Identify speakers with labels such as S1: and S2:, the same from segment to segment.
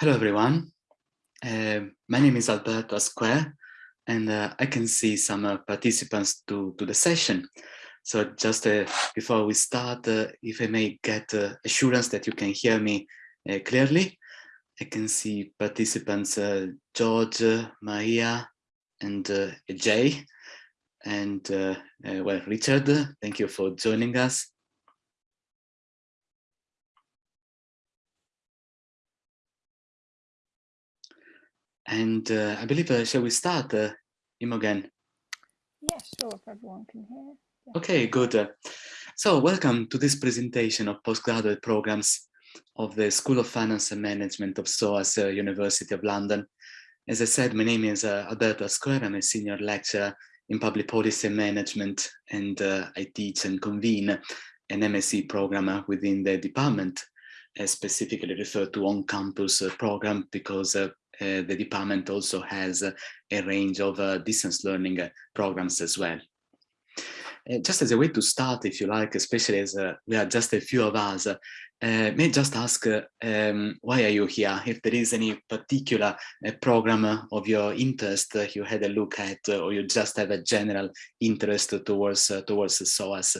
S1: Hello, everyone. Uh, my name is Alberto Asquer, and uh, I can see some uh, participants to, to the session. So just uh, before we start, uh, if I may get uh, assurance that you can hear me clearly, I can see participants George, Maria, and Jay. And well, Richard, thank you for joining us. And uh, I believe, uh, shall we start, uh, Imogen?
S2: Yeah, sure, if everyone can hear. Yeah.
S1: Okay, good. So welcome to this presentation of postgraduate programs of the School of Finance and Management of SOAS uh, University of London. As I said, my name is uh, Alberto Asquer. I'm a senior lecturer in public policy and management, and uh, I teach and convene an MSc program within the department, specifically referred to on-campus program because uh, uh, the department also has a range of uh, distance learning uh, programs as well. just as a way to start, if you like, especially as we are just a few of us, uh, may just ask uh, um, why are you here? If there is any particular uh, program of your interest you had a look at, or you just have a general interest towards towards SOAS.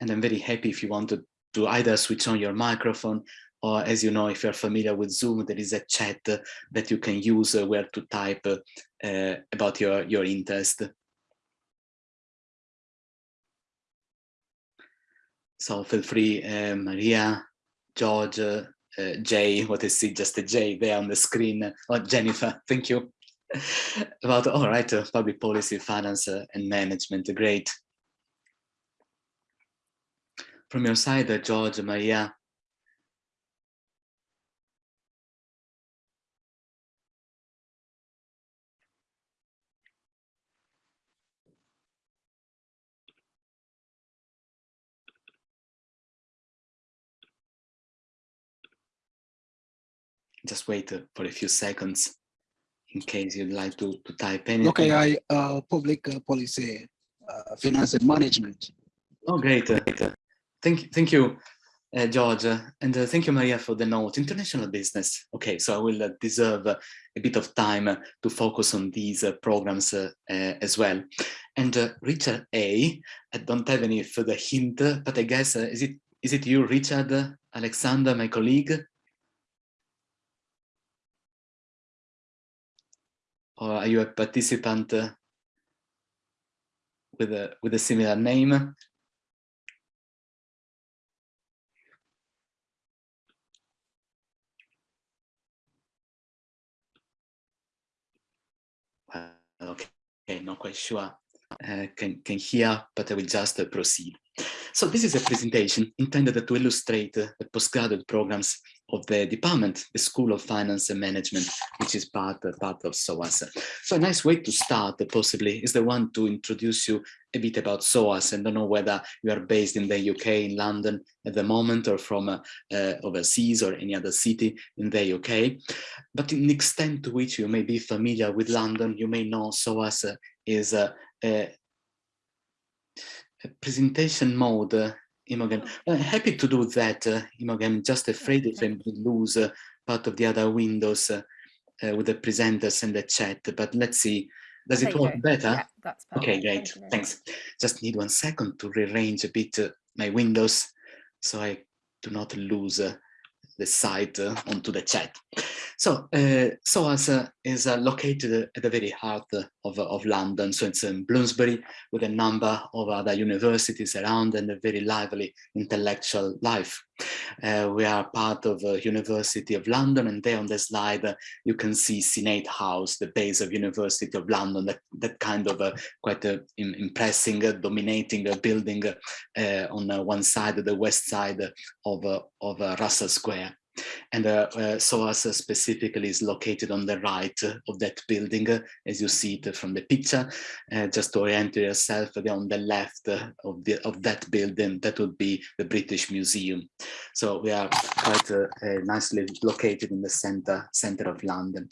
S1: And I'm very happy if you want to, to either switch on your microphone or as you know, if you're familiar with Zoom, there is a chat that you can use where to type uh, about your, your interest. So feel free, uh, Maria, George, uh, Jay, what is it, just a J there on the screen, oh, Jennifer, thank you. About, all right, uh, public policy, finance uh, and management, great. From your side, uh, George, Maria, just wait uh, for a few seconds in case you'd like to, to type anything.
S3: Okay, I uh, public uh, policy, uh, finance and management.
S1: Oh, great. Uh, thank, you, thank you, uh, George. and thank you, Maria, for the note. International business. Okay, so I will deserve a bit of time to focus on these programs as well. And Richard A, I don't have any further hint, but I guess, is it is it you, Richard, Alexander, my colleague? Or are you a participant with a with a similar name? okay, not quite sure. Uh, can can hear, but I will just proceed. So this is a presentation intended to illustrate uh, the postgraduate programs of the department, the School of Finance and Management, which is part, uh, part of SOAS. So a nice way to start, uh, possibly, is the one to introduce you a bit about SOAS. And don't know whether you are based in the UK, in London at the moment, or from uh, uh, overseas or any other city in the UK. But in the extent to which you may be familiar with London, you may know SOAS is a, a presentation mode, uh, Imogen. Uh, happy to do that, uh, Imogen. Just afraid if I lose uh, part of the other windows uh, uh, with the presenters and the chat. But let's see. Does it work better?
S2: Yeah.
S1: Okay, great. Thank Thanks. Just need one second to rearrange a bit my windows so I do not lose the sight onto the chat. So uh, SOAS uh, is uh, located at the very heart uh, of, of London. So it's in Bloomsbury with a number of other universities around and a very lively intellectual life. Uh, we are part of the University of London and there on the slide uh, you can see Senate House, the base of University of London, that, that kind of uh, quite uh, a impressing, dominating building on one side, the west side of, of Russell Square. And uh, uh, SOAS specifically is located on the right of that building, as you see it from the picture. Uh, just to orient yourself, on the left of, the, of that building, that would be the British Museum. So we are quite uh, uh, nicely located in the center, center of London.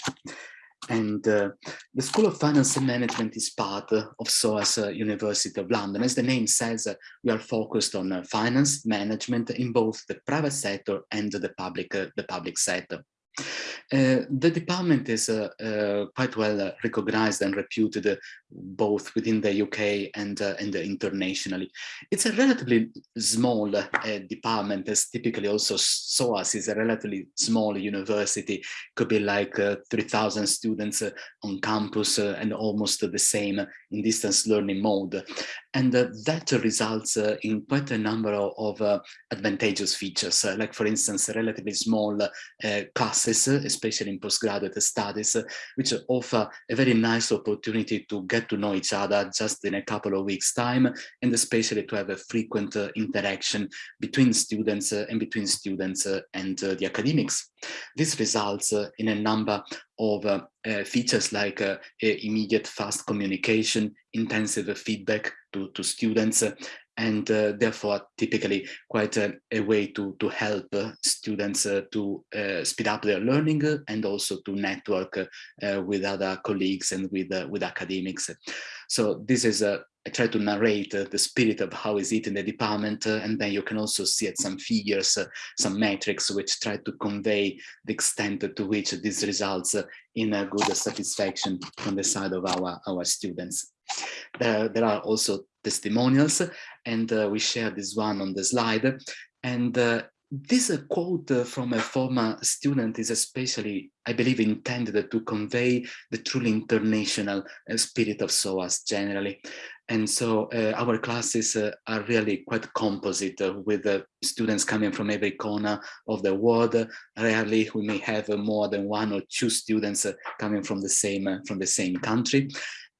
S1: And uh, the School of Finance and Management is part of SOAS uh, University of London. As the name says, uh, we are focused on uh, finance management in both the private sector and the public, uh, the public sector. Uh, the department is quite well recognized and reputed both within the UK and, uh, and internationally. It's a relatively small uh, department as typically also SOAS is a relatively small university, could be like uh, 3,000 students on campus and almost the same in distance learning mode. And that results in quite a number of, of advantageous features, like for instance, relatively small classes, especially in postgraduate studies, which offer a very nice opportunity to get to know each other just in a couple of weeks time, and especially to have a frequent uh, interaction between students uh, and between students uh, and the academics. This results in a number of uh, uh, features like uh, immediate fast communication, intensive feedback to, to students, and uh, therefore typically quite a, a, way to, to help uh, students uh, to uh, speed up their learning and also to network uh, with other colleagues and with, uh, with academics. So this is a I try to narrate uh, the spirit of how is it in the department, uh, and then you can also see at some figures, uh, some metrics which try to convey the extent to which this results in a good satisfaction on the side of our, our students. There, there are also testimonials, and uh, we share this one on the slide. And uh, this uh, quote from a former student is especially, I believe, intended to convey the truly international spirit of SOAS generally. And so uh, our classes uh, are really quite composite uh, with students coming from every corner of the world. Rarely we may have more than one or two students coming from the same from the same country.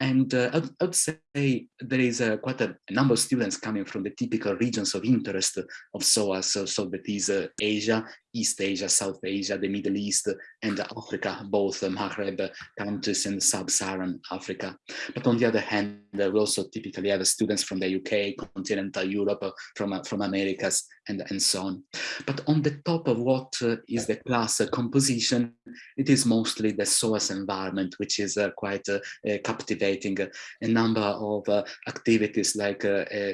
S1: And uh, I'd, I'd, say there is uh, quite a, a, number of students coming from the typical regions of interest of SOAS, so, so that is uh, Asia, East Asia, South Asia, the Middle East, and Africa, both the Maghreb countries and Sub-Saharan Africa. But on the other hand, we also typically have students from the UK, continental Europe, from, from Americas, and, and so on. But on the top of what uh, is the class uh, composition, it is mostly the SOAS environment, which is uh, quite uh, uh captivating. Uh, a number of activities like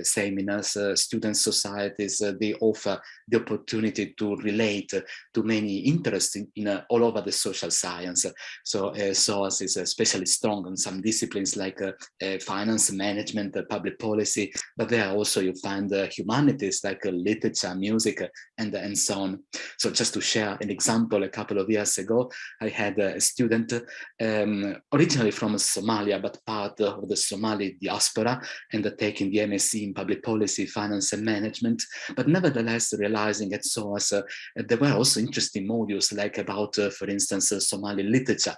S1: seminars, student societies, they offer the opportunity to relate to many interests in, in uh, all over the social science. So uh, SOAS is especially strong in some disciplines like uh, finance, management, public policy, but there also you find humanities like literature, music, and, and so on. So just to share an example, a couple of years ago, I had a student um, originally from Somalia, but part of the Somali diaspora and taking the MSc in public policy, finance and management, but nevertheless realizing at SOAS uh, there were also interesting modules like about, uh, for instance, Somali literature.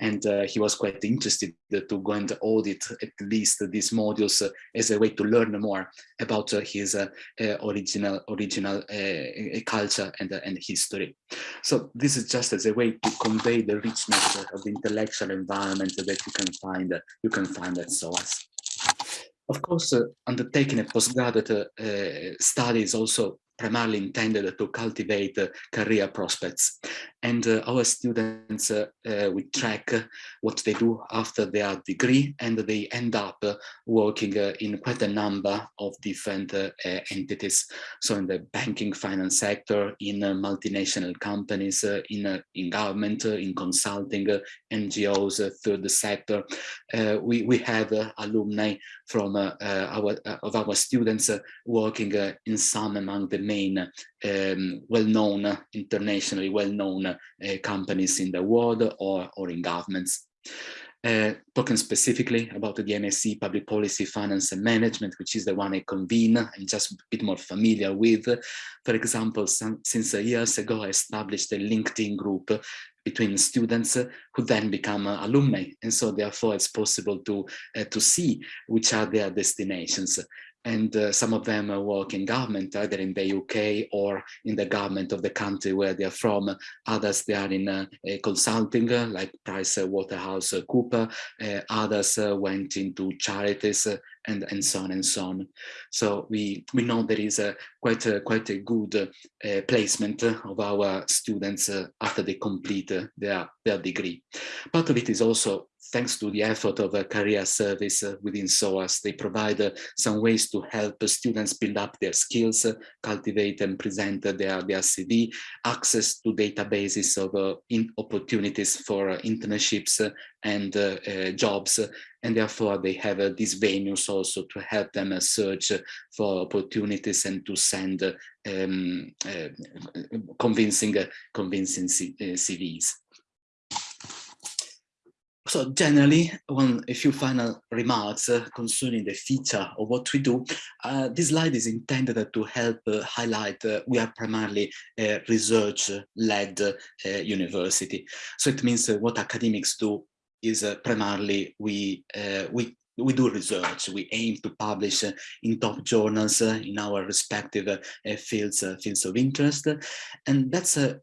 S1: And uh, he was quite interested to go and audit at least these modules uh, as a way to learn more about uh, his original original culture and, and history. So this is just as a way to convey the richness of the intellectual environment that you can find you can find at SOAS. Of course, uh, undertaking a postgraduate uh, study is also primarily intended to cultivate uh, career prospects. And uh, our students, uh, uh we track what they do after their degree and they end up uh, working uh, in quite a number of different uh, entities. So in the banking finance sector, in multinational companies, in, in government, in consulting, NGOs, third sector. we, we have alumni from our, of our students working in some among the main um, well-known, internationally well-known uh, companies in the world or, or in governments. Uh, talking specifically about the MSc Public Policy, Finance and Management, which is the one I convene, I'm just a bit more familiar with. For example, some, since years ago, I established a LinkedIn group between students who then become uh, alumni. And so therefore it's possible to, uh, to see which are their destinations and uh, some of them work in government, either in the UK or in the government of the country where they are from. Others, they are in uh, consulting, uh, like Price Waterhouse Cooper. Uh, others uh, went into charities and, and so on and so on. So we, we know there is a quite a, quite a good uh, placement of our students uh, after they complete uh, their, their degree. Part of it is also thanks to the effort of a career service uh, within SOAS, they provide uh, some ways to help students build up their skills, uh, cultivate and present their, their CV, access to databases of opportunities for internships and jobs, and therefore they have these venues also to help them search for opportunities and to send um, convincing, convincing CVs. So generally, one a few final remarks uh, concerning the feature of what we do. Uh, this slide is intended to help uh, highlight uh, we are primarily a research-led uh, university. So it means uh, what academics do is uh, primarily we uh, we we do research. We aim to publish uh, in top journals in our respective fields fields of interest, and that's a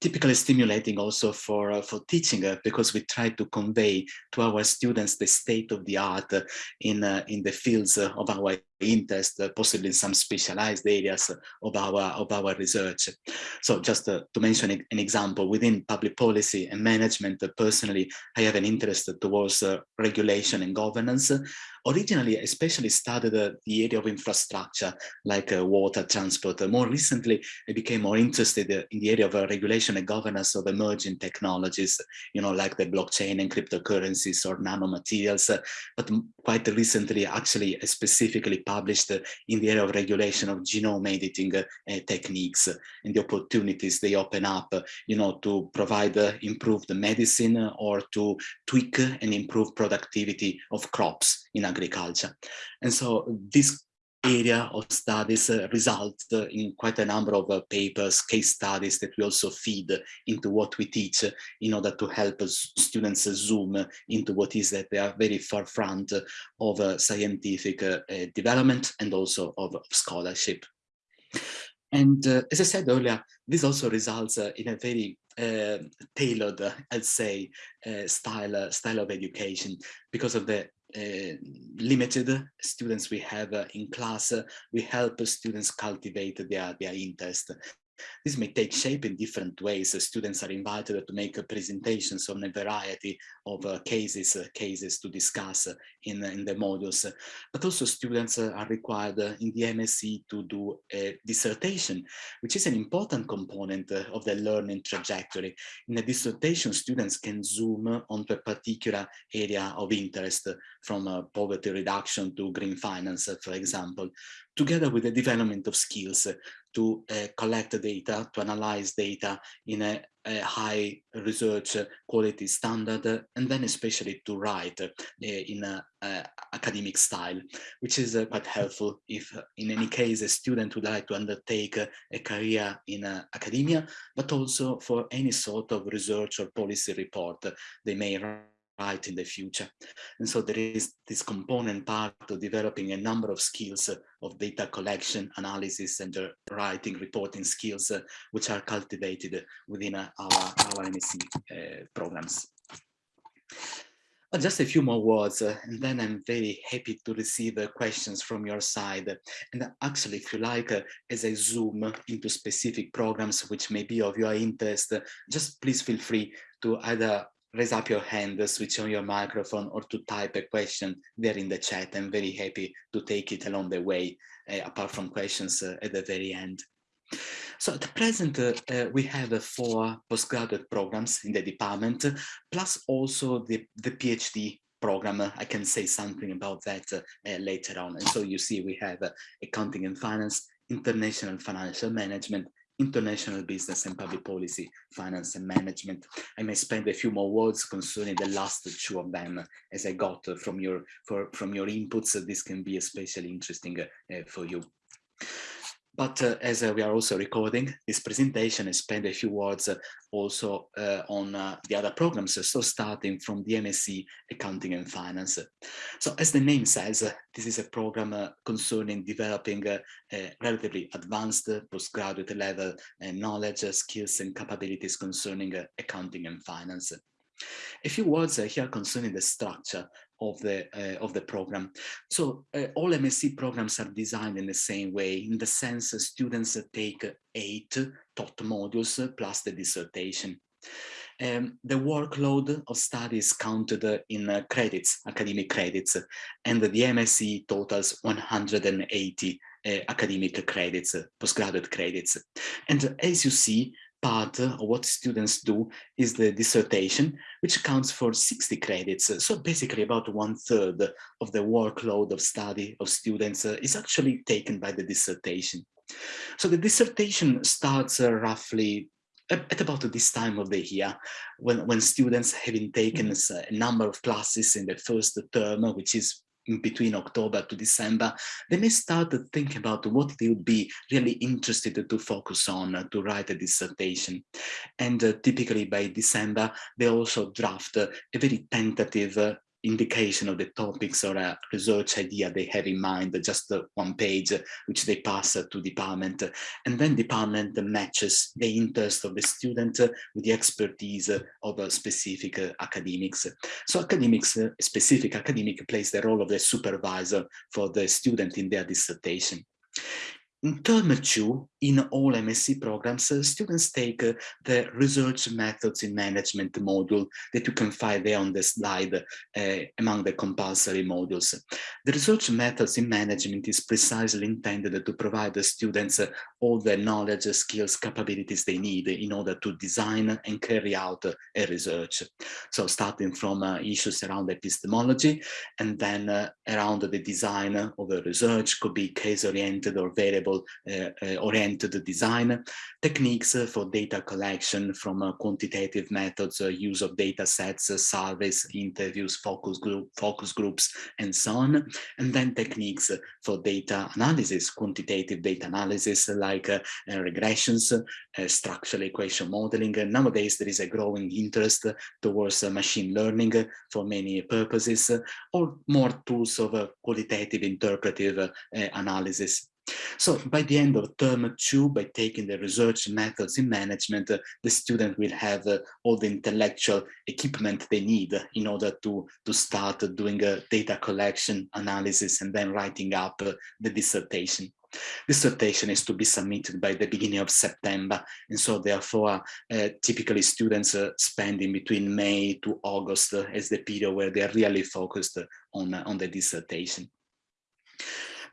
S1: typically stimulating also for uh, for teaching uh, because we try to convey to our students the state of the art uh, in uh, in the fields uh, of our interest uh, possibly in some specialized areas of our of our research. So just to mention an example within public policy and management personally i have an interest towards regulation and governance originally especially studied uh, the area of infrastructure like uh, water transport. Uh, more recently, I became more interested uh, in the area of uh, regulation and governance of emerging technologies, you know, like the blockchain and cryptocurrencies or nanomaterials. Uh, but quite recently, actually, specifically published in the area of regulation of genome editing techniques and the opportunities they open up, you know, to provide improved medicine or to tweak and improve productivity of crops in agriculture. And so this area of studies uh, result uh, in quite a number of uh, papers, case studies that we also feed into what we teach in order to help students zoom into what is that they are very forefront of uh, scientific uh, uh, development and also of, scholarship. And as I said earlier, this also results in a very tailored, I'd say, style, style of education because of the uh, limited students we have uh, in class, uh, we help students cultivate their, their interest. This may take shape in different ways. Students are invited to make presentations on a variety of uh, cases uh, cases to discuss in, in the modules. But also students are required in the MSc to do a dissertation, which is an important component of the learning trajectory. In a dissertation, students can zoom onto a particular area of interest from uh, poverty reduction to green finance, for example, together with the development of skills to uh, collect data, to analyze data in a, a, high research quality standard, and then especially to write uh, in a, a, academic style, which is uh, quite helpful if in any case a student would like to undertake a career in academia, but also for any sort of research or policy report they may write in the future. And so there is this component part of developing a number of skills uh, of data collection, analysis, and uh, writing, reporting skills, uh, which are cultivated within our, our MSc programs. Uh, just a few more words, uh, and then I'm very happy to receive uh, questions from your side. And actually, if you like, as I zoom into specific programs which may be of your interest, just please feel free to either raise up your hand, switch on your microphone, or to type a question there in the chat. I'm very happy to take it along the way, uh, apart from questions uh, at the very end. So at present, uh, we have four postgraduate programs in the department, plus also the, the PhD program. I can say something about that later on. And so you see we have accounting and finance, international financial management, international business and public policy, finance and management. I may spend a few more words concerning the last two of them as I got from your for, from your inputs. This can be especially interesting uh, for you. But uh, as uh, we are also recording this presentation, I spend a few words uh, also uh, on uh, the other programs. So starting from the MSc Accounting and Finance. So as the name says, uh, this is a program concerning developing relatively advanced postgraduate level knowledge, skills and capabilities concerning accounting and finance. A few words here concerning the structure of the uh, of the program. So uh, all MSc programs are designed in the same way, in the sense students take eight taught modules plus the dissertation. Um, the workload of studies counted in uh, credits, academic credits, and the MSc totals 180 uh, academic credits, postgraduate credits. And as you see, part of what students do is the dissertation, which counts for 60 credits. So basically about one third of the workload of study of students uh, is actually taken by the dissertation. So the dissertation starts uh, roughly at about this time of the year when, when students having taken mm-hmm. a number of classes in the first term, which is between October to December, they may start to think about what they would be really interested to focus on uh, to write a dissertation. And uh, typically by December, they also draft uh, a very tentative uh, indication of the topics or a research idea they have in mind, just one page, which they pass to department. And then department matches the interest of the student with the expertise of specific academics. So academics, specific academic plays the role of the supervisor for the student in their dissertation. In term two, in all MSc programs, uh, students take uh, the research methods in management module that you can find there on the slide uh, among the compulsory modules. The research methods in management is precisely intended to provide the students uh, all the knowledge, skills, capabilities they need in order to design and carry out a research. So starting from uh, issues around epistemology and then uh, around the design of a research could be case-oriented or variable-oriented uh, uh, oriented design, techniques for data collection from uh, quantitative methods, uh, use of data sets, uh, surveys, interviews, focus, group, focus groups, and so on. And then techniques for data analysis, quantitative data analysis like uh, regressions, structural equation modeling. nowadays, there is a growing interest towards machine learning for many purposes, or more tools of qualitative interpretive analysis. So by the end of term two, by taking the research methods in management, uh, the student will have uh, all the intellectual equipment they need in order to, to start doing a data collection analysis and then writing up uh, the dissertation. Dissertation is to be submitted by the beginning of September, and so therefore, uh, typically students uh, spend in between May to August uh, as the period where they are really focused on, on the dissertation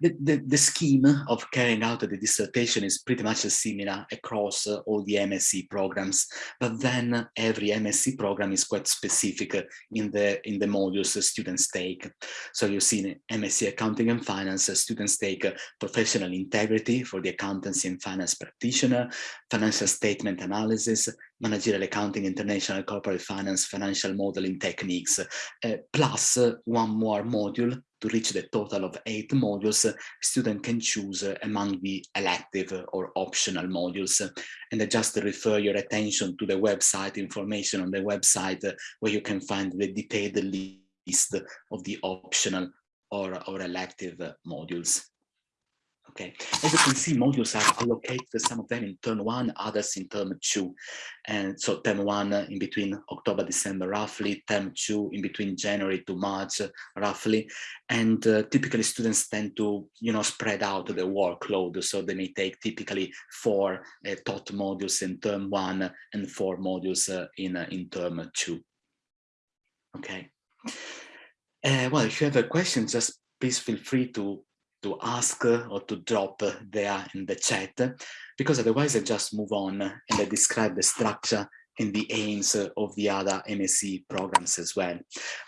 S1: the, the, the, scheme of carrying out the dissertation is pretty much similar across uh, all the MSc programs, but then every MSc program is quite specific in the in the modules students take. So you see in MSc Accounting and Finance, students take professional integrity for the accountancy and finance practitioner, financial statement analysis, managerial accounting, international corporate finance, financial modeling techniques, uh, plus one more module to reach the total of eight modules, student can choose among the elective or optional modules. And I just refer your attention to the website, information on the website, where you can find the detailed list of the optional or, or elective modules. Okay, as you can see, modules are allocated, some of them in term one, others in term two. And so term one uh, in between October, December, roughly, term two in between January to March, uh, roughly. And uh, typically students tend to, you know, spread out the workload. So they may take typically four uh, taught modules in term one and four modules uh, in, uh, in term two. Okay. well, if you have a question, just please feel free to to ask or to drop there in the chat, because otherwise I just move on and I describe the structure and the aims of the other MSc programs as well.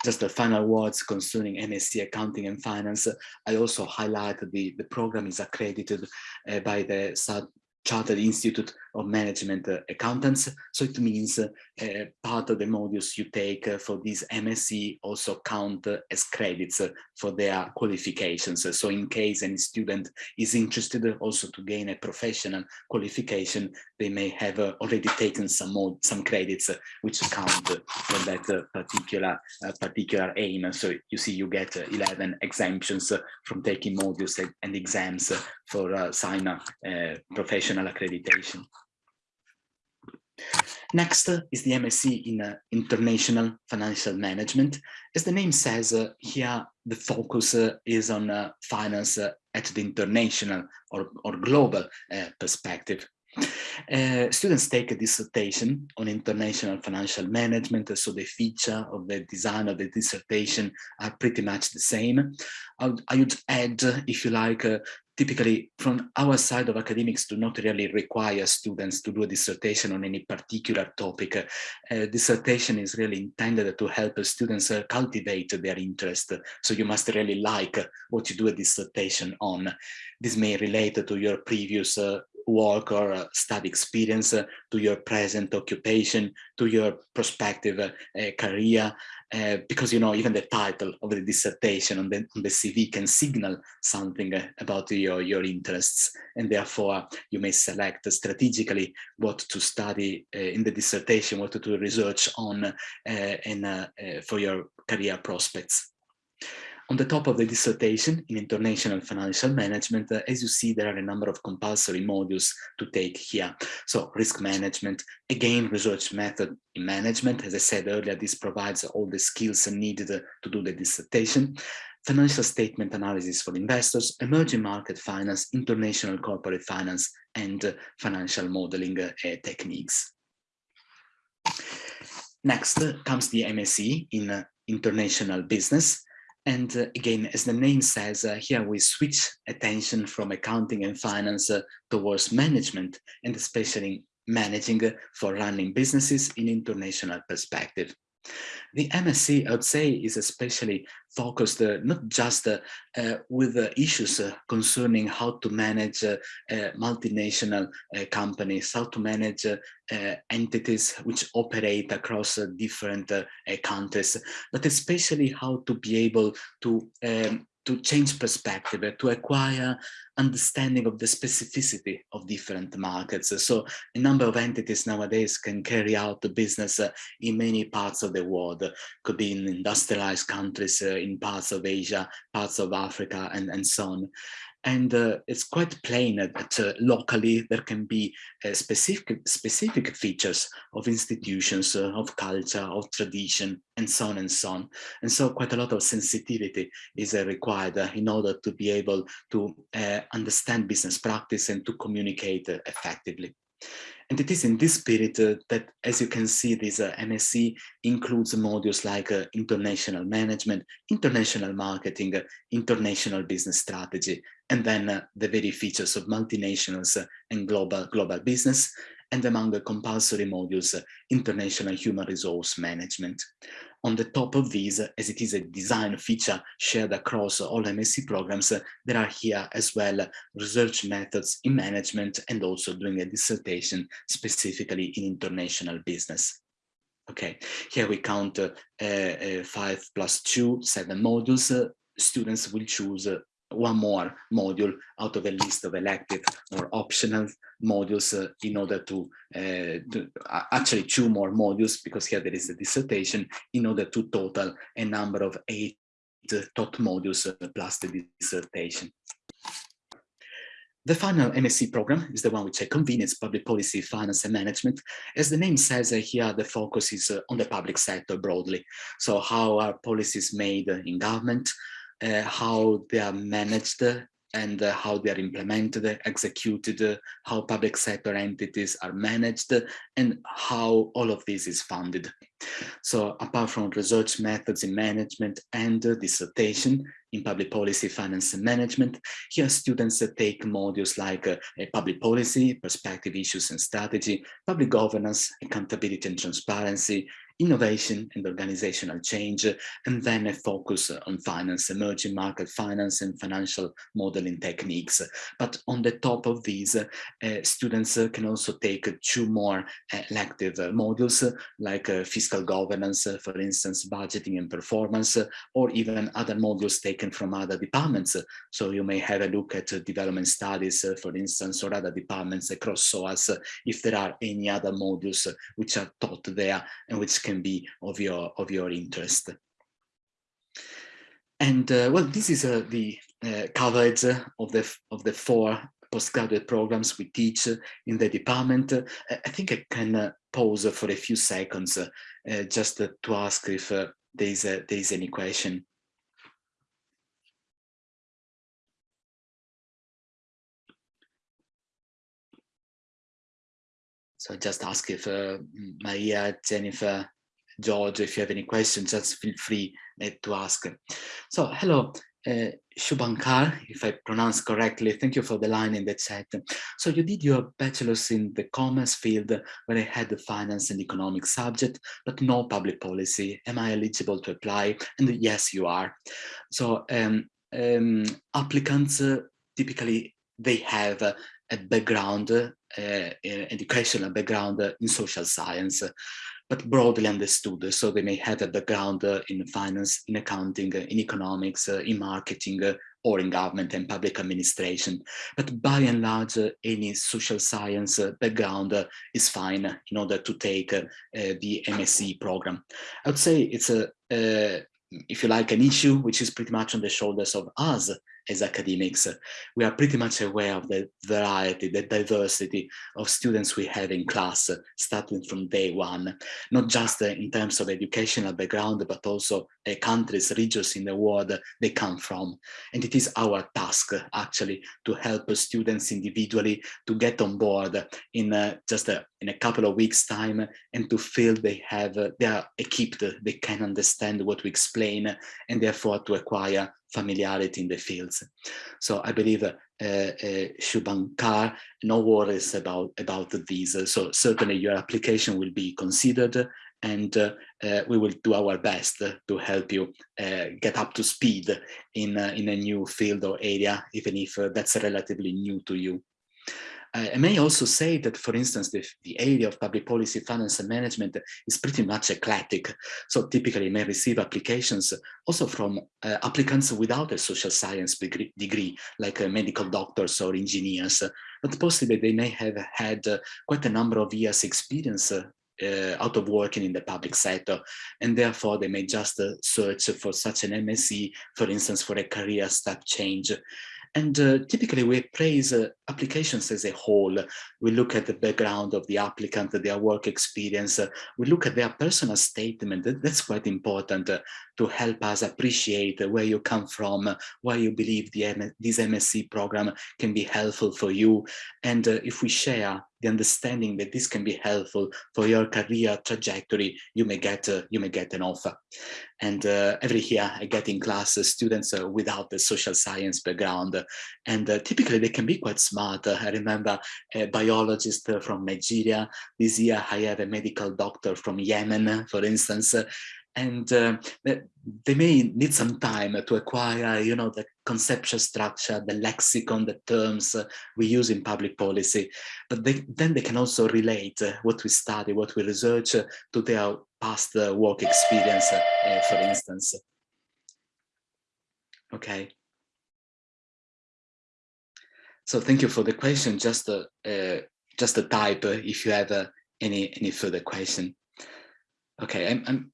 S1: Just the final words concerning MSc Accounting and Finance. I also highlight the, the program is accredited uh, by the Chartered Institute of Management Accountants. So it means uh, part of the modules you take for this MSc also count as credits for their qualifications. So in case any student is interested also to gain a professional qualification, they may have already taken some more, some credits which count for that particular particular aim. So you see you get 11 exemptions from taking modules and exams for uh, uh, professional accreditation. Next uh, is the MSc in uh, International Financial Management. As the name says, uh, here the focus uh, is on uh, finance uh, at the international or, or global perspective. students take a dissertation on international financial management, so the feature of the design of the dissertation are pretty much the same. I would, I would add, if you like, typically from our side of academics do not really require students to do a dissertation on any particular topic. Dissertation is really intended to help students uh, cultivate their interest. So you must really like what you do a dissertation on. This may relate to your previous uh, work or uh, study experience, uh, to your present occupation, to your prospective uh, career, uh, because you know even the title of the dissertation on the, on the CV can signal something uh, about your your interests. And therefore you may select strategically what to study uh, in the dissertation what to do research on and for your career prospects on the top of the dissertation in international financial management, uh, as you see, there are a number of compulsory modules to take here. So risk management, again, research method in management. As I said earlier, this provides all the skills needed to do the dissertation. Financial statement analysis for investors, emerging market finance, international corporate finance, and uh, financial modeling uh, techniques. Next uh, comes the MSc in uh, international business. And uh, again, as the name says, uh, here we switch attention from accounting and finance uh, towards management and especially managing uh, for running businesses in international perspective. The MSc, I would say, is especially focused uh, not just uh, uh, with issues uh, concerning how to manage uh, multinational companies, how to manage entities which operate across different countries, but especially how to be able to um, to change perspective, to acquire understanding of the specificity of different markets. So a number of entities nowadays can carry out the business uh, in many parts of the world, could be in industrialized countries, uh, in parts of Asia, parts of Africa, and, and so on. And uh, it's quite plain that uh, locally there can be uh, specific, specific features of institutions, uh, of culture, of tradition, and so on and so on. And so quite a lot of sensitivity is uh, required uh, in order to be able to understand business practice and to communicate effectively. And it is in this spirit uh, that, as you can see, this uh, MSc includes modules like uh, international management, international marketing, international business strategy, and then uh, the very features of multinationals uh, and global, global business, and among the compulsory modules, international human resource management. On the top of these, as it is a design feature shared across all MSc programs, there are here as well research methods in management and also doing a dissertation specifically in international business. Okay, here we count uh, uh, five plus two, seven modules. Uh, students will choose one more module out of a list of elective or optional modules uh, in order to, uh, to uh, actually two more modules because here there is a dissertation in order to total a number of eight uh, taught modules uh, plus the dissertation. The final MSc program is the one which I convene, Public Policy, Finance and Management. As the name says uh, here, the focus is uh, on the public sector broadly. So how are policies made in government, uh, how they are managed and uh, how they are implemented, executed, how public sector entities are managed, and how all of this is funded. So apart from research methods in management and uh, dissertation in public policy, finance and management, here students uh, take modules like uh, public policy, perspective issues and strategy, public governance, accountability and transparency, innovation and organizational change, and then a focus on finance, emerging market finance and financial modeling techniques. But on the top of these, uh, students uh, can also take two more elective modules like uh, fiscal governance, uh, for instance, budgeting and performance, or even other modules taken from other departments. So you may have a look at development studies, for instance, or other departments across SOAS if there are any other modules which are taught there and which can can be of your of your interest. And uh, well, this is uh, the uh, coverage of the of the four postgraduate programs we teach in the department. I think I can pause for a few seconds just to ask if there is there is any question. So just ask if uh, Maria, Jennifer, George, if you have any questions, just feel free uh, to ask. So hello, uh, Shubankar, if I pronounce correctly, thank you for the line in the chat. So you did your bachelor's in the commerce field where I had the finance and economic subject, but no public policy. Am I eligible to apply? And yes, you are. So um, um, applicants uh, typically they have a background, uh, educational background in social science but broadly understood. So they may have a background uh, in finance, in accounting, uh, in economics, uh, in marketing, uh, or in government and public administration. But by and large, uh, any social science uh, background is fine in order to take the MSc program. I would say it's a, if you like, an issue which is pretty much on the shoulders of us as academics, uh, we are pretty much aware of the variety, the diversity of students we have in class, uh, starting from day one, not just uh, in terms of educational background, but also the countries, regions in the world they come from. And it is our task actually to help students individually to get on board in uh, just a, in a couple of weeks time and to feel they have, uh, they are equipped, they can understand what we explain and therefore to acquire familiarity in the fields. So I believe uh, uh, no worries about, about these. So certainly your application will be considered and uh, uh, we will do our best to help you uh, get up to speed in, uh, in a new field or area, even if uh, that's relatively new to you. Uh, I may also say that, for instance, the, the area of public policy, finance and management is pretty much eclectic. So typically may receive applications also from uh, applicants without a social science degree, degree like uh, medical doctors or engineers, but possibly they may have had uh, quite a number of years experience uh, uh, out of working in the public sector. And therefore they may just uh, search for such an MSc for instance for a career step change and uh, typically we praise uh, applications as a whole. We look at the background of the applicant, their work experience. Uh, we look at their personal statement. That's quite important uh, to help us appreciate where you come from, why you believe the this MSc program can be helpful for you. And uh, if we share the understanding that this can be helpful for your career trajectory, you may get uh, you may get an offer. And uh, every year I get in class uh, students uh, without the social science background, and uh, typically they can be quite smart. I remember a biologist from Nigeria. This year I have a medical doctor from Yemen, for instance, and uh, they may need some time to acquire, you know, the conceptual structure, the lexicon, the terms uh, we use in public policy, but they, then they can also relate uh, what we study, what we research uh, to their past uh, work experience, uh, for instance. Okay. So thank you for the question. Just a, just a type if you have any any further question. Okay, I'm, I'm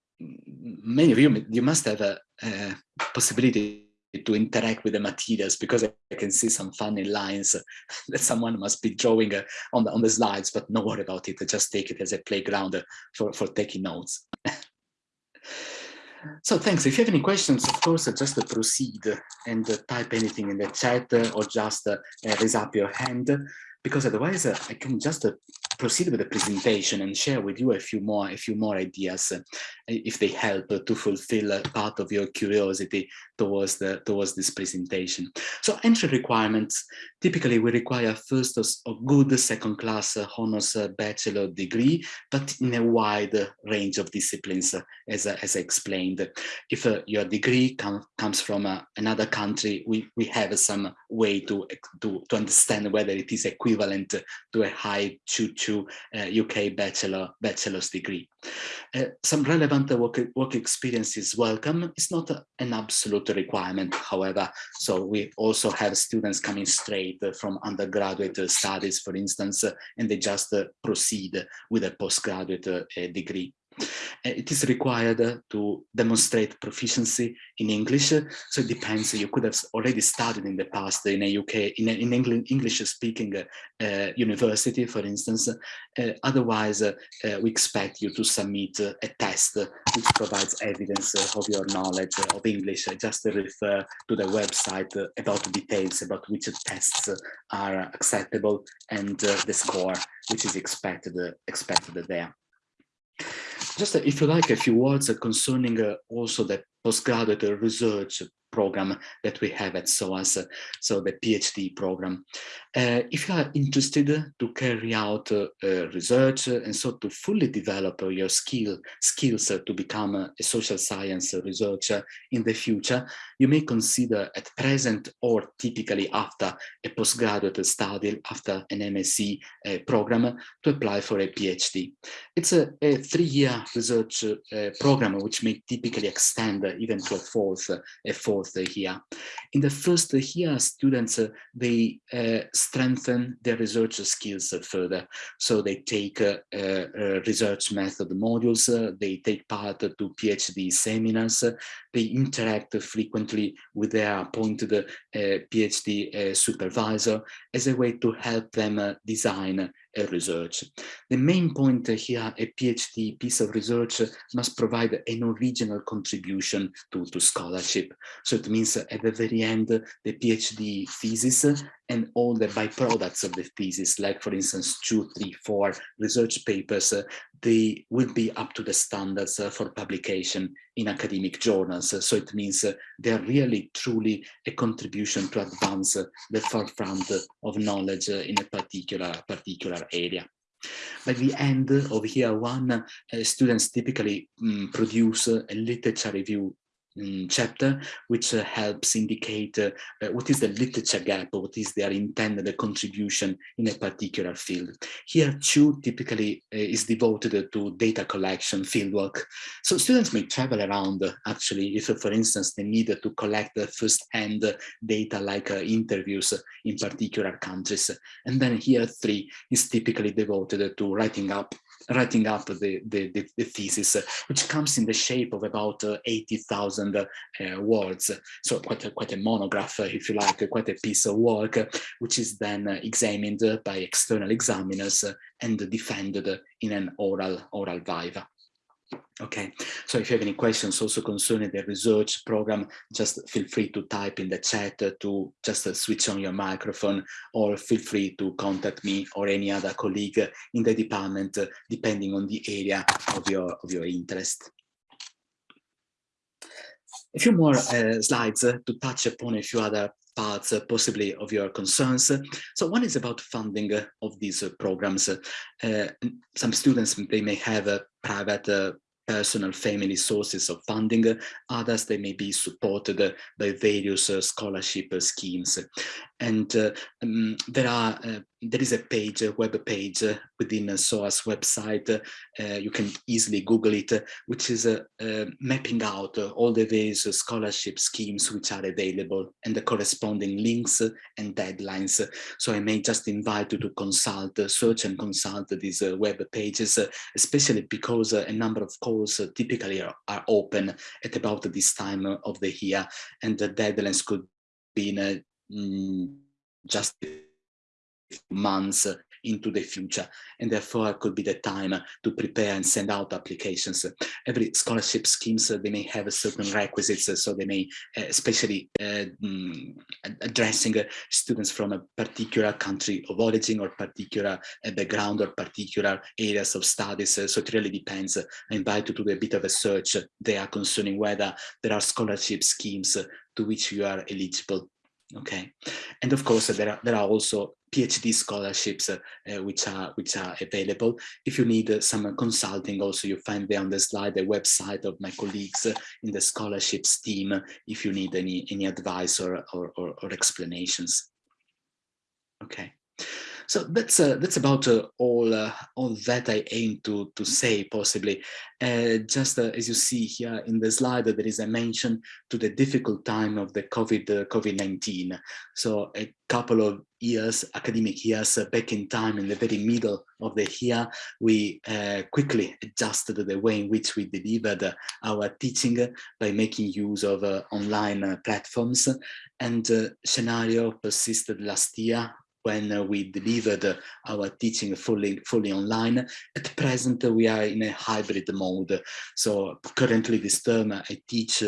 S1: many of you, you must have a, a, possibility to interact with the materials because I can see some funny lines that someone must be drawing uh, on the on the slides, but no worry about it. Just take it as a playground uh, for, for taking notes. so thanks. If you have any questions, of course, uh, just uh, proceed and type anything in the chat or just raise up your hand because otherwise I can just proceed with the presentation and share with you a few more a few more ideas uh, if they help to fulfill uh, part of your curiosity towards the towards this presentation so entry requirements typically we require first a, good second class uh, honors bachelor degree but in a wide range of disciplines as, as I explained if your degree com comes from another country we we have some way to to, to understand whether it is equivalent to a high tutor to UK uh, bachelor bachelor's degree. Uh, some relevant work, work experience is welcome. It's not an absolute requirement, however. So we also have students coming straight from undergraduate studies, for instance, and they just uh, proceed with a postgraduate uh, degree. It is required to demonstrate proficiency in English. So it depends. You could have already studied in the past in a UK, in, a, in England, English speaking uh, university, for instance. Uh, otherwise, uh, we expect you to submit a test which provides evidence of your knowledge of English. Just refer to the website about details about which tests are acceptable and the score which is expected expected there. Just if you like a few words concerning uh, also the postgraduate research program that we have at SOAS, so the PhD program. Uh, if you are interested to carry out uh, research and so to fully develop your skill skills to become a social science researcher in the future, you may consider at present or typically after a postgraduate study, after an MSc uh, program, to apply for a PhD. It's a, a three-year research uh, program which may typically extend even a fourth, a fourth year. In the first year, students, uh, they uh, strengthen their research skills further. So they take uh, research method modules, they take part to PhD seminars, they interact frequently with their appointed PhD supervisor as a way to help them design research. The main point here, a PhD piece of research must provide an original contribution to, to scholarship. So it means at the very end, the PhD thesis and all the byproducts of the thesis, like for instance, two, three, four research papers, uh, they will be up to the standards uh, for publication in academic journals. So it means uh, they're really truly a contribution to advance the forefront of knowledge in a particular, particular area. By the end of year one, uh, students typically um, produce a literature review um, chapter, which uh, helps indicate uh, uh, what is the literature gap, or what is their intended contribution in a particular field. Here, two typically uh, is devoted to data collection fieldwork. So students may travel around, actually, if, for instance, they need to collect first-hand data like uh, interviews in particular countries. And then here, three is typically devoted to writing up writing up the, the, the, the, thesis, which comes in the shape of about uh, 80,000 uh, words. So quite a, quite a monograph, if you like, quite a piece of work, which is then examined by external examiners and defended in an oral, oral viva. Okay, so if you have any questions also concerning the research program, just feel free to type in the chat to just switch on your microphone or feel free to contact me or any other colleague in the department, depending on the area of your, of your interest. A few more uh, slides uh, to touch upon a few other parts uh, possibly of your concerns. So one is about funding of these programs. some students, they may have a private personal family sources of funding. Others, they may be supported by various scholarship schemes. And uh, um, there are uh, there is a page, a web page uh, within a SOAS website. Uh, you can easily Google it, uh, which is uh, uh mapping out all the various scholarship schemes which are available and the corresponding links and deadlines. So I may just invite you to consult, search and consult these web pages, especially because a number of calls typically are, are open at about this time of the year and the deadlines could be in a mm, just months into the future. And therefore could be the time to prepare and send out applications. Every scholarship schemes they may have certain requisites so they may especially uh, addressing students from a particular country of origin or particular uh, background or particular areas of studies. So it really depends. I invite you to do a bit of a search there concerning whether there are scholarship schemes to which you are eligible. Okay? And of course there are there are also phd scholarships uh, uh, which are which are available. If you need uh, some consulting also you find there on the slide the website of my colleagues uh, in the scholarships team if you need any any advice or or, or, or explanations. Okay So that's uh, that's about uh, all uh, all that I aim to to say possibly. Uh, just uh, as you see here in the slide, there is a mention to the difficult time of the COVID uh, COVID nineteen. So a couple of years, academic years back in time, in the very middle of the year, we quickly adjusted the way in which we delivered our teaching by making use of online platforms. And scenario persisted last year when uh, we delivered uh, our teaching fully fully online. At present, uh, we are in a hybrid mode. So currently this term, I teach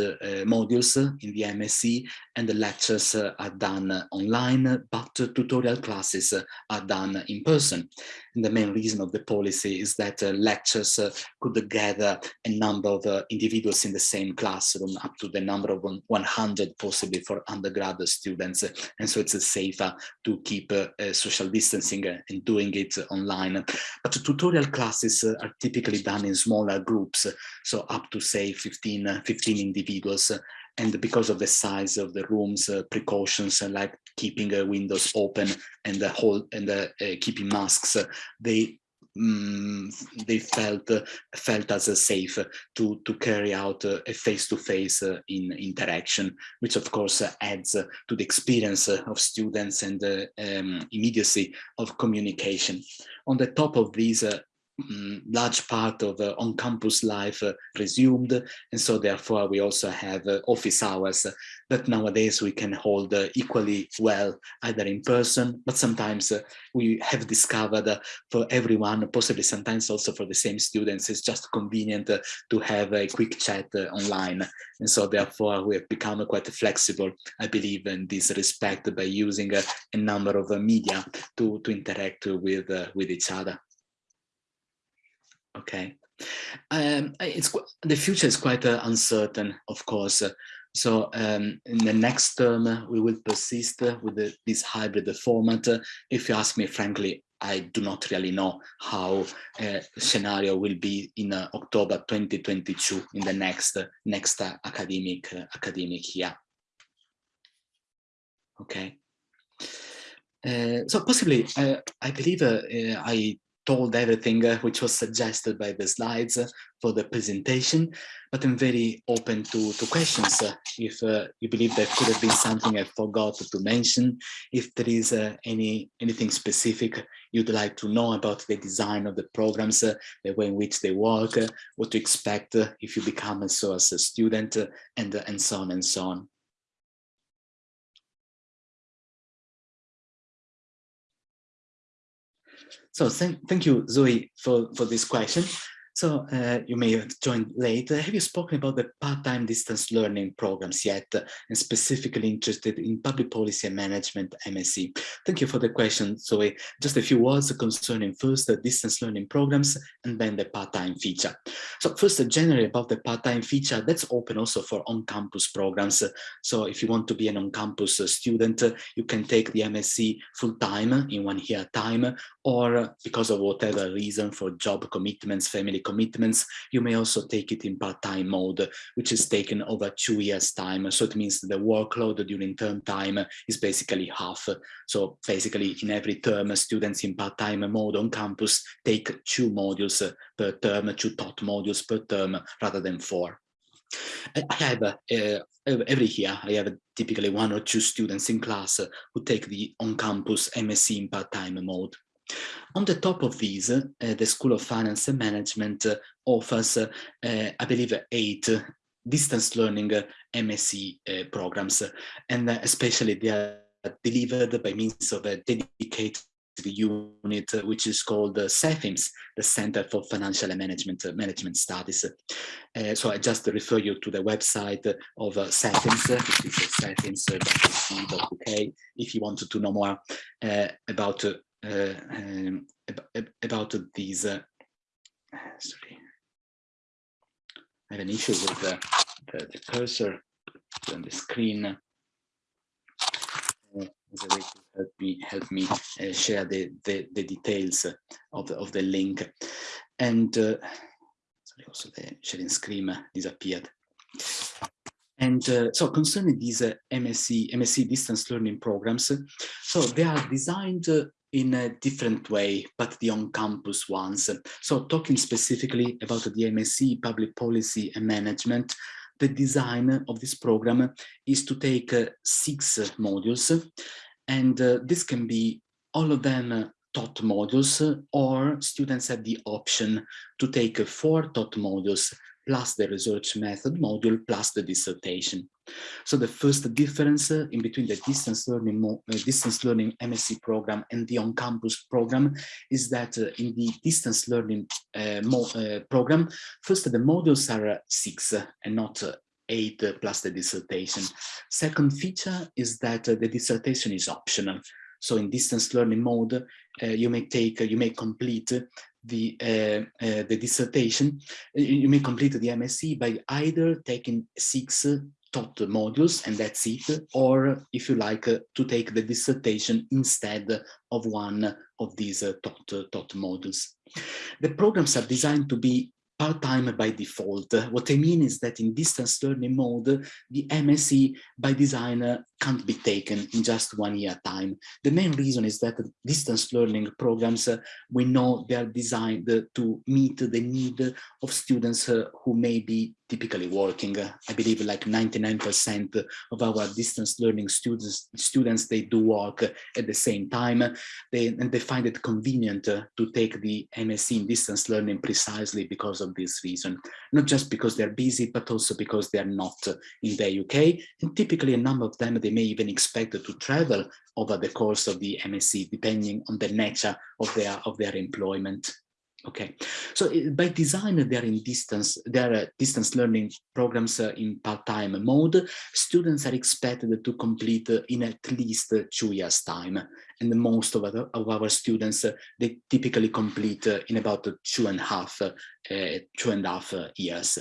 S1: modules in the MSc and the lectures are done online, but tutorial classes are done in person. And the main reason of the policy is that uh, lectures uh, could gather a number of uh, individuals in the same classroom, up to the number of 100 possibly for undergraduate students. And so it's safer to keep Eh, social distancing eh, and doing it online. But tutorial classes eh, are typically done in smaller groups, so up to say 15, 15 individuals and because of the size of the rooms, uh, precautions like keeping uh, windows open and the whole and keeping masks, they um, they felt uh, felt as uh, safe to to carry out uh, a face-to-face -face, in interaction, which of course adds to the experience of students and um, immediacy of communication. On the top of these um, large part of uh, on-campus life uh, resumed and so therefore we also have uh, office hours that nowadays we can hold uh, equally well either in person but sometimes uh, we have discovered uh, for everyone possibly sometimes also for the same students it's just convenient to have a quick chat online and so therefore we have become quite flexible i believe in this respect by using a number of media to to interact with with each other Okay. Um, it's the future is quite uh, uncertain, of course. So um, in the next term, uh, we will persist uh, with the, this hybrid format. If you ask me, frankly, I do not really know how uh, scenario will be in uh, October 2022 in the next uh, next academic academic year. Okay. so possibly, I believe I told everything uh, which was suggested by the slides uh, for the presentation, but I'm very open to, to questions uh, if uh, you believe there could have been something I forgot to mention, if there is uh, any anything specific you'd like to know about the design of the programs, uh, the way in which they work, what to expect if you become a, SOAS a student, and, and so on and so on. So thank, thank you, Zoe, for, for this question. So uh, you may have joined late. Have you spoken about the part-time distance learning programs yet and specifically interested in public policy and management MSc? Thank you for the question, Zoe. Just a few words concerning first the distance learning programs and then the part-time feature. So first, generally about the part-time feature, that's open also for on-campus programs. So if you want to be an on-campus student, you can take the MSc full-time in one year time, or because of whatever reason for job commitments, family commitments, you may also take it in part-time mode, which is taken over two years time. So it means the workload during term time is basically half. So basically in every term, students in part-time mode on campus take two modules per term, two taught modules per term rather than four. I have uh, every year I have typically one or two students in class who take the on-campus MSc in part-time mode. On the top of these, uh, the School of Finance and Management uh, offers, uh, I believe, eight distance learning MSc programs, and especially they are delivered by means of a dedicated unit which is called the CEFIMS, the Center for Financial and Management uh, Management Studies. Uh, so I just refer you to the website of uh, CEFIMS, which is cefims.ac.uk, if you wanted to know more about uh, um, about these. Uh, sorry, I have an issue with the, the, the cursor on the screen. Uh, as a way to help me help me uh, share the, the, the details of the of the link and uh, sorry also the sharing screen disappeared and uh, so concerning these uh, MSc, MSc distance learning programs, so they are designed uh, in a different way, but the on-campus ones. So talking specifically about the MSc Public Policy and Management, the design of this program is to take uh, six modules, and uh, this can be all of them taught modules, or students have the option to take four taught modules plus the research method module plus the dissertation. So the first difference uh, in between the distance learning uh, distance learning MSc program and the on-campus program is that uh, in the distance learning uh, uh, program, first the modules are uh, six and not eight plus the dissertation. Second feature is that the dissertation is optional. So in distance learning mode, you may take, you may complete the uh, uh, the dissertation, you may complete the MSc by either taking six taught modules and that's it, or if you like uh, to take the dissertation instead of one of these uh, taught, taught modules. The programs are designed to be part-time by default. What I mean is that in distance learning mode, the MSc by design can't be taken in just one year time. The main reason is that distance learning programs, uh, we know they are designed to meet the need of students uh, who may be typically working. I believe like 99% of our distance learning students, students, they do work at the same time. They, and they find it convenient to take the MSc in distance learning precisely because of this reason. Not just because they're busy, but also because they're not in the UK. And typically a number of them, they may even expect to travel over the course of the MSc, depending on the nature of their, of their employment. Okay, so by design, they're in distance, they're uh, distance learning programs uh, in part-time mode. Students are expected to complete uh, in at least two years time. And most of our, of our students, they typically complete in about two and a half, uh, two and a half years.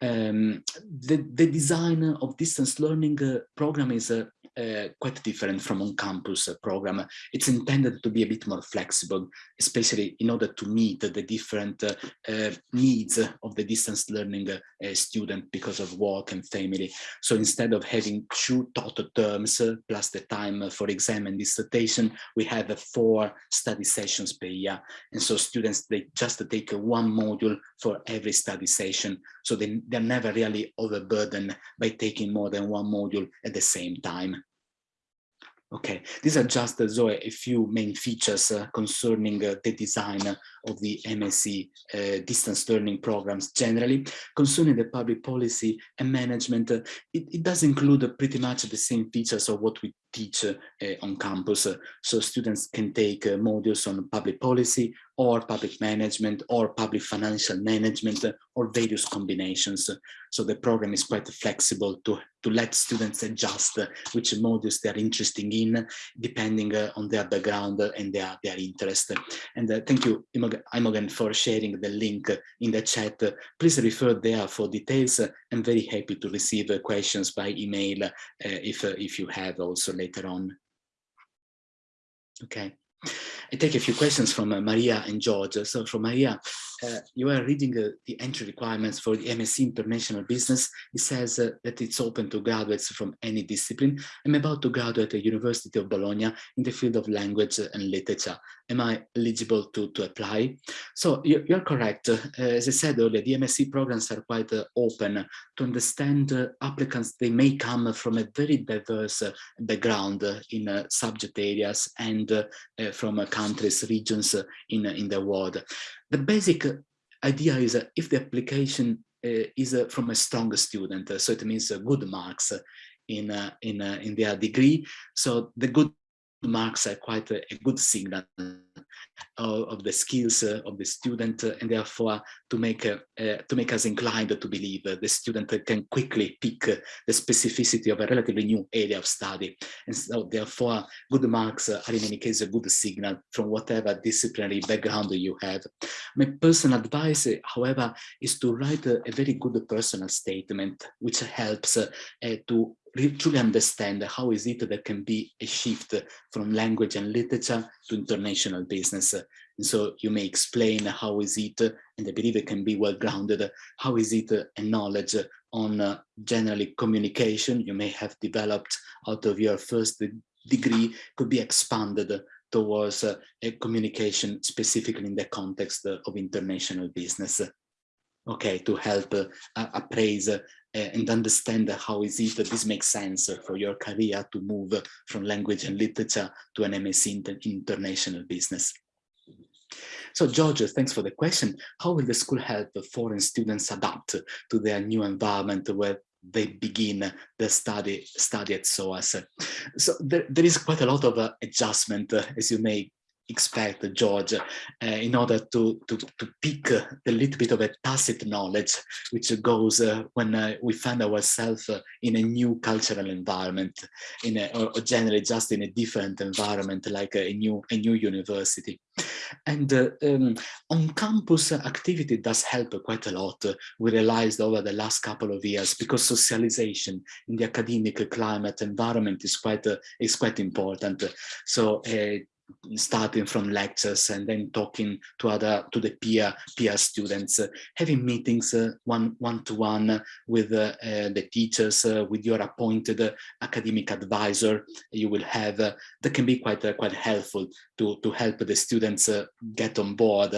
S1: Um, the, the design of distance learning program is uh, quite different from on-campus program. It's intended to be a bit more flexible, especially in order to meet the different uh, uh, needs of the distance learning student because of work and family. So instead of having two taught terms plus the time for exam and dissertation, we have four study sessions per year. And so students, they just take one module for every study session. So they, they're never really overburdened by taking more than one module at the same time. Okay, these are just uh, so a few main features uh, concerning uh, the design of the MSc uh, distance learning programs generally. Concerning the public policy and management, uh, it, it, does include pretty much the same features of what we teach uh, eh, on campus. so students can take eh, modules on public policy or public management or public financial management eh, or various combinations. So the program is quite flexible to, to let students adjust which modules they're interested in, depending on their background and their, their interest. And thank you, Imogen, for sharing the link in the chat. Please refer there for details. I'm very happy to receive questions by email if, if you have also later on. Okay. I take a few questions from uh, Maria and George. So from Maria, uh, you are reading uh, the entry requirements for the MSc International Business. It says uh, that it's open to graduates from any discipline. I'm about to graduate at the University of Bologna in the field of language and literature. Am I eligible to, to apply? So you're, you're correct. Uh, as I said earlier, the MSc programs are quite uh, open to understand applicants. They may come from a very diverse background in subject areas and from uh, countries, regions uh, in, uh, in the world. The basic idea is uh, if the application uh, is uh, from a strong student, so it means good marks in in in their degree. So the good marks are quite a, good signal of, of, the skills uh, of the student uh, and therefore to make uh, to make us inclined to believe the student can quickly pick the specificity of a relatively new area of study and so therefore good marks are in any case a good signal from whatever disciplinary background you have. My personal advice however is to write a very good personal statement which helps to truly understand how is it that can be a shift from language and literature to international business. And so you may explain how is it, and I believe it can be well grounded, how is it a knowledge on uh, generally communication you may have developed out of your first degree could be expanded towards uh, a communication specifically in the context of international business. Okay, to help uh, appraise and understand how is it that this makes sense for your career to move from language and literature to an MSc in international business. So George, thanks for the question. How will the school help foreign students adapt to their new environment where they begin the study study at SOAS. So there, there is quite a lot of uh, adjustment, uh, as you may expect, George, uh, in order to, to, to pick a little bit of a tacit knowledge, which goes uh, when uh, we find ourselves in a new cultural environment, in a, or generally just in a different environment, like a new, a new university. And um, on-campus activity does help quite a lot, we realized over the last couple of years, because socialization in the academic climate environment is quite, is quite important. So starting from lectures and then talking to other to the peer peer students uh, having meetings uh, one one to one with uh, uh, the teachers uh, with your appointed uh, academic advisor you will have that can be quite quite helpful to to help the students get on board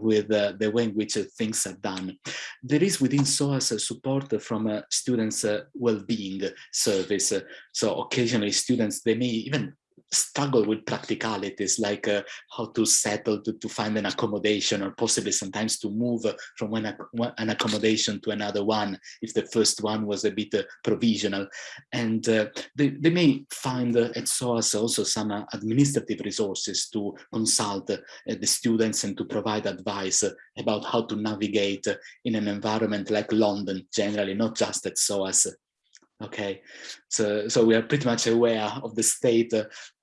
S1: with the way in which things are done. There is within SOAS support from students well-being service. So occasionally students they may even struggle with practicalities like uh, how to settle to, to find an accommodation or possibly sometimes to move from one, an accommodation to another one if the first one was a bit uh, provisional. And uh, they, they may find uh, at SOAS also some uh, administrative resources to consult uh, the students and to provide advice about how to navigate in an environment like London generally not just at SOAS okay. So so we are pretty much aware of the state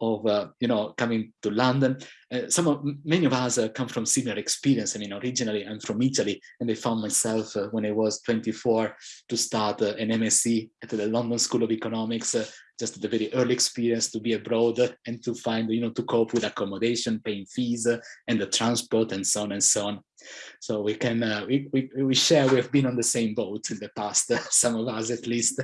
S1: of uh, you know coming to london. Uh, some of many of us uh, come from similar experience i mean originally i'm from italy and i found myself uh, when i was 24 to start uh, an msc at the london school of economics uh, just the very early experience to be abroad and to find you know to cope with accommodation paying fees and the transport and so on and so on. So we can we, we we share we've been on the same boat in the past some of us at least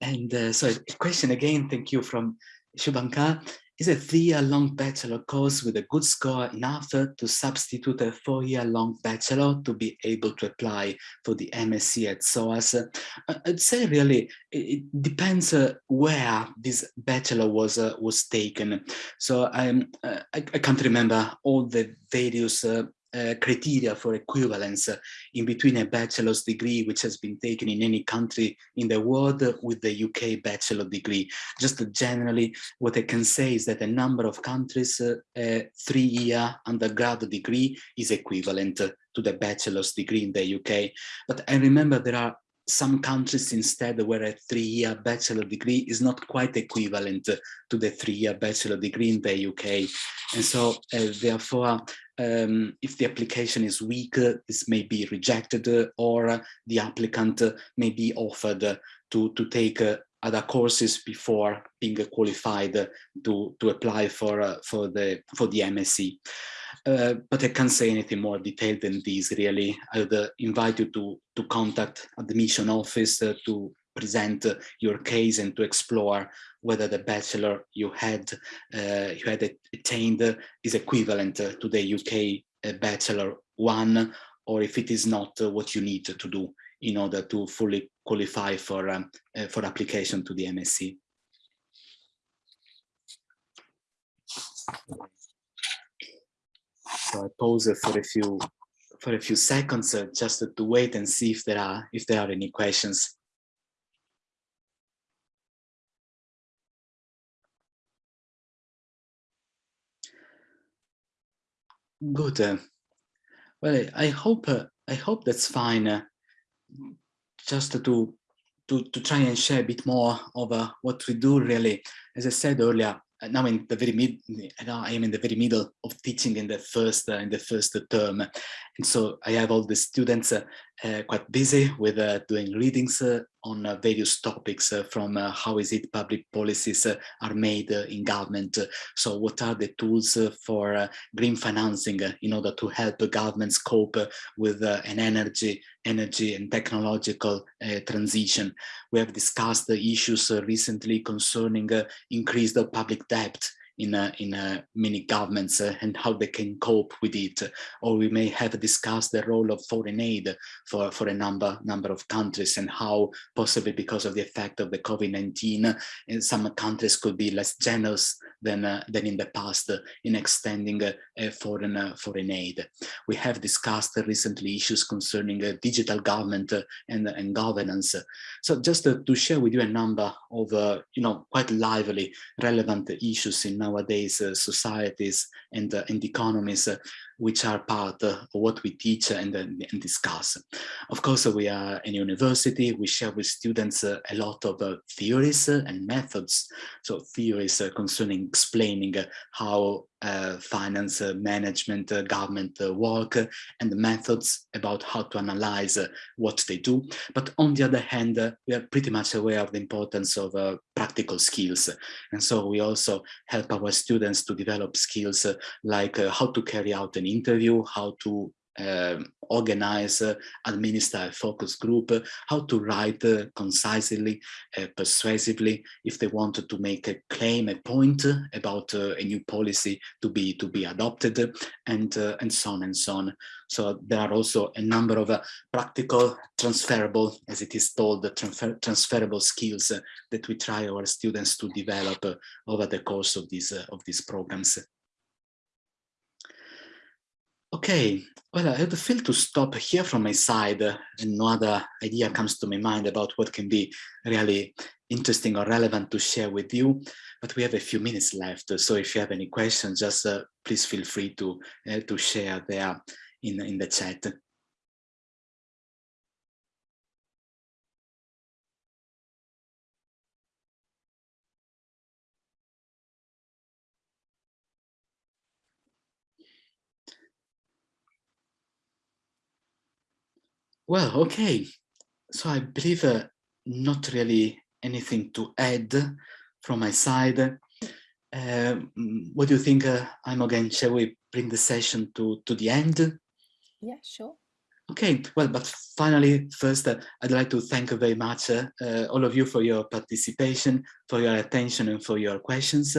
S1: and uh, so a question again, thank you from Shubhankar. Is a three-year-long bachelor course with a good score enough to substitute a four-year-long bachelor to be able to apply for the MSc at SOAS? Uh, I'd say really it depends uh, where this bachelor was uh, was taken. So I'm I, I, can't remember all the various uh, criteria for equivalence in between a bachelor's degree which has been taken in any country in the world with the UK bachelor degree. Just generally what I can say is that a number of countries uh, a three-year undergraduate degree is equivalent to the bachelor's degree in the UK. But I remember there are some countries instead where a three-year bachelor degree is not quite equivalent to the three-year bachelor degree in the UK. And so uh, therefore, um, if the application is weak, this may be rejected or the applicant may be offered to, to take other courses before being qualified to, to apply for, uh, for, the, for the MSc. Uh, but I can't say anything more detailed than this really. I would invite you to, to contact admission office uh, to present your case and to explore whether the bachelor you had uh, you had attained is equivalent to the UK uh, bachelor one or if it is not uh, what you need to do in order to fully qualify for um, for application to the MSc. So I pause for a few for a few seconds uh, just to wait and see if there are if there are any questions. Good. Uh, well, I hope uh, I hope that's fine. Uh, just to to to try and share a bit more of what we do. Really, as I said earlier, now in the very mid, I am in the very middle of teaching in the first uh, in the first term, and so I have all the students uh, Uh, quite busy with uh, doing readings uh, on uh, various topics uh, from uh, how is it public policies uh, are made in government. so what are the tools for green financing in order to help governments cope with an energy, energy and technological transition. We have discussed the issues recently concerning increased public debt in uh, in uh, many governments uh, and how they can cope with it. Or we may have discussed the role of foreign aid for for a number number of countries and how possibly because of the effect of the COVID-19 some countries could be less generous than uh, than in the past in extending uh, foreign uh, foreign aid. We have discussed recently issues concerning digital government and and governance. So just to share with you a number of you know quite lively relevant issues in nowadays uh, societies and, uh, and economies which are part of what we teach and, and discuss. Of course, we are in university, we share with students a lot of uh, theories and methods. So theories concerning explaining how uh, finance, uh, management, uh, government uh, work, and the methods about how to analyze uh, what they do. But on the other hand, we are pretty much aware of the importance of practical skills. And so we also help our students to develop skills like how to carry out an interview, how to um, organize, uh, administer a focus group, uh, how to write uh, concisely, uh, persuasively, if they wanted to make a claim, a point about uh, a new policy to be to be adopted, and uh, and so on and so on. So there are also a number of practical, transferable, as it is called, transfer transferable skills that we try our students to develop over the course of these of these programs. Okay, well, I feel to stop here from my side uh, and no other idea comes to my mind about what can be really interesting or relevant to share with you, but we have a few minutes left. So if you have any questions, just uh, please feel free to, uh, to share there in, in the chat. Well, okay. So I believe uh, not really anything to add from my side. Uh, what do you think, uh, again. Shall we bring the session to, to the end?
S2: Yeah, sure.
S1: Okay, well, but finally, first, uh, I'd like to thank very much, uh, uh, all of you for your participation, for your attention and for your questions.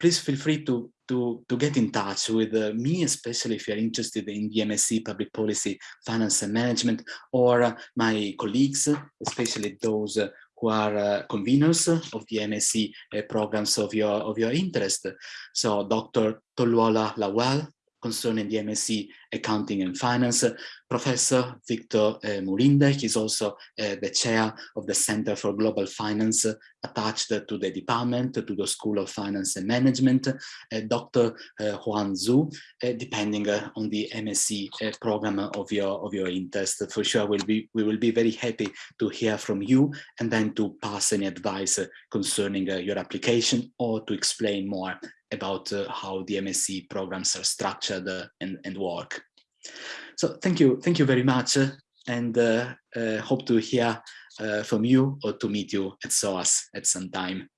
S1: please feel free to, to, to get in touch with uh, me, especially if you're interested in the MSc Public Policy, Finance and Management, or uh, my colleagues, especially those uh, who are conveners of the MSc programs of your, of your interest. So Dr. Toluola Lawal, concerning the MSc Accounting and Finance. Professor Victor uh, Murinde, he's also uh, the chair of the Center for Global Finance uh, attached to the department, to the School of Finance and Management. Uh, Dr. Huan Zhu, depending on the MSc program of your, of your interest. For sure, we'll be, we will be very happy to hear from you and then to pass any advice concerning your application or to explain more about uh, how the MSc programs are structured uh, and, and work. So thank you, thank you very much uh, and hope to hear from you or to meet you at SOAS at some time.